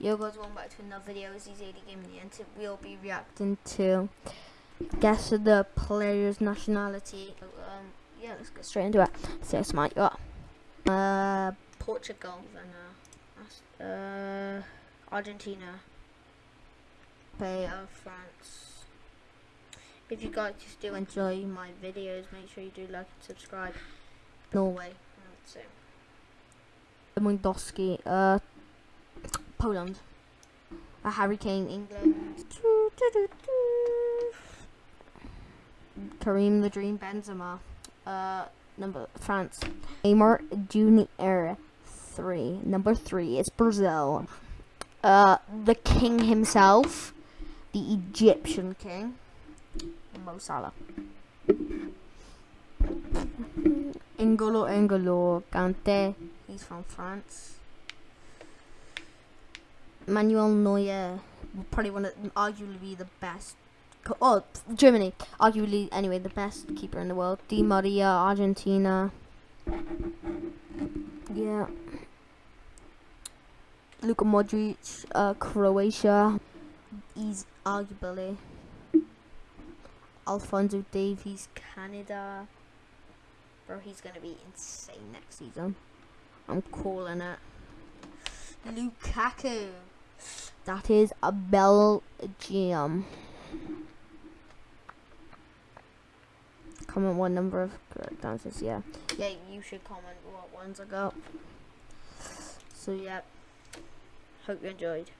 Yo guys, welcome back to another video. Is AD Gaming and we'll be reacting to guess the player's nationality. Um, yeah, let's get straight into it. So smart you up. Uh, Portugal, then uh, uh, Argentina, Bay of France. If you guys still enjoy my videos, make sure you do like and subscribe. Norway, so. Lewandowski, uh, Poland. Harry Kane, England. Karim the Dream Benzema. Uh, number France. Neymar Junior three. Number three is Brazil. Uh, the king himself, the Egyptian king, Mo Salah. N'Golo N'Golo Kante. He's from France. Manuel Neuer, probably one of arguably the best. Oh, Germany, arguably anyway the best keeper in the world. Di Maria, Argentina. Yeah. Luka Modric, uh, Croatia. He's arguably. Alphonso Davies, Canada. Bro, he's gonna be insane next season. I'm calling it. Lukaku. That is a Belgium. Comment what number of correct answers, yeah. Yeah, you should comment what ones I got. So, yeah. Hope you enjoyed.